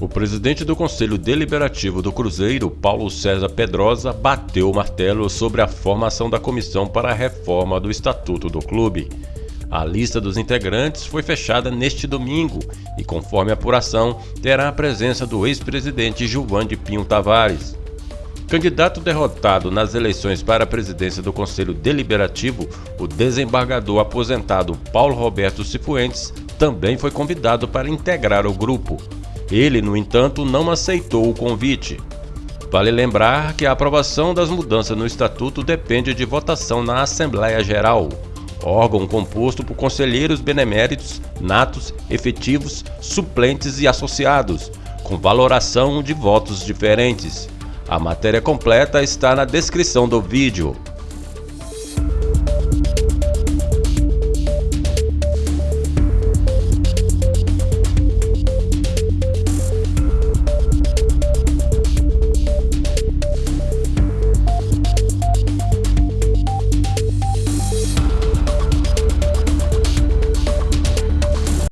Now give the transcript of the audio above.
O presidente do Conselho Deliberativo do Cruzeiro, Paulo César Pedrosa, bateu o martelo sobre a formação da comissão para a reforma do Estatuto do clube. A lista dos integrantes foi fechada neste domingo e, conforme a apuração, terá a presença do ex-presidente Gilvan de Pinho Tavares. Candidato derrotado nas eleições para a presidência do Conselho Deliberativo, o desembargador aposentado Paulo Roberto Cifuentes também foi convidado para integrar o grupo. Ele, no entanto, não aceitou o convite. Vale lembrar que a aprovação das mudanças no Estatuto depende de votação na Assembleia Geral, órgão composto por conselheiros beneméritos, natos, efetivos, suplentes e associados, com valoração de votos diferentes. A matéria completa está na descrição do vídeo.